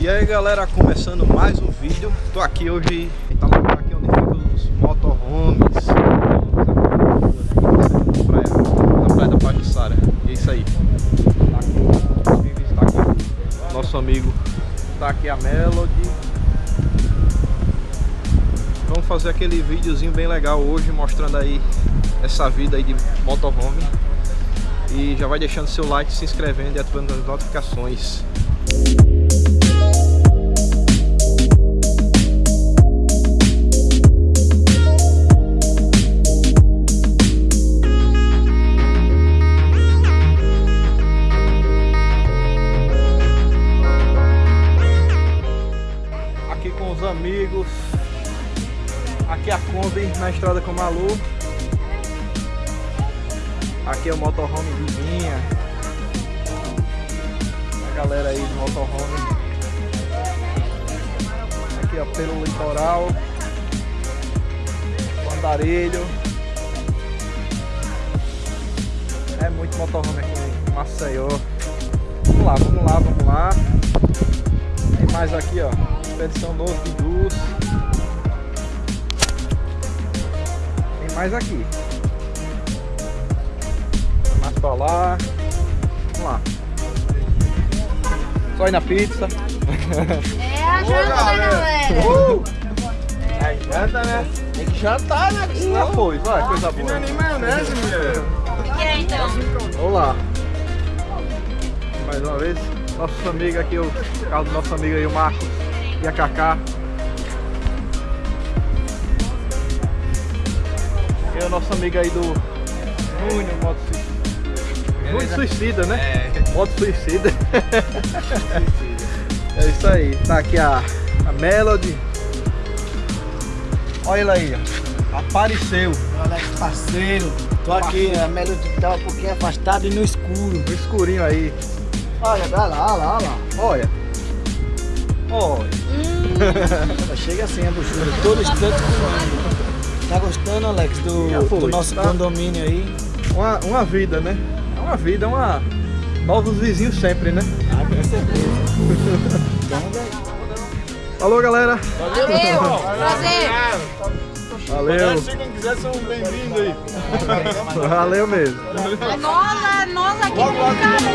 E aí galera, começando mais um vídeo. Tô aqui hoje, tá lá aqui onde ficam os motorhomes. Praia, na praia da Pajuçara E é isso aí. Tá aqui, visitar aqui Nosso amigo. Tá aqui a Melody. Vamos fazer aquele videozinho bem legal hoje Mostrando aí essa vida aí de motorhome. E já vai deixando seu like, se inscrevendo e ativando as notificações amigos. Aqui é a Kombi na estrada com o Malu. Aqui é o motorhome Vivinha A galera aí do motorhome. Aqui ó, pelo litoral. Andarilho. É muito motorhome aqui Maceió. Vamos lá, vamos lá, vamos lá. Tem mais aqui ó Novo de Luz. Tem mais aqui. Mais pra lá. Vamos lá. Só ir na pizza. É a janta, né, galera? Uh! É, janta, né? Tem que jantar, né? Senão foi, vai, coisa boa. Não é nem maionese, mulher. O que é então? Vamos lá. Mais uma vez. Nosso amigo aqui, o carro do nosso amigo aí, o Marcos e a Kaká. E o nosso amigo aí do Júnior, moto suicida. Júnior suicida, né? É. Moto suicida. é isso aí. Tá aqui a, a Melody. Olha ele aí, ó. Apareceu. Alex, parceiro. Tô aqui, a Melody tá um pouquinho afastada e no escuro. No escurinho aí. Olha, olha lá, olha lá, olha lá. Olha. Olha. Hum. Chega assim a buchura, todo instante. Tá gostando, Alex, do, do nosso tá. condomínio aí? Uma, uma vida, né? É uma vida, uma... Novos vizinhos sempre, né? Ah, com certeza. Falou, galera. Valeu. Prazer. Valeu. Se quem quiser, são bem-vindos aí. Valeu mesmo. É nós, é nós aqui no canal.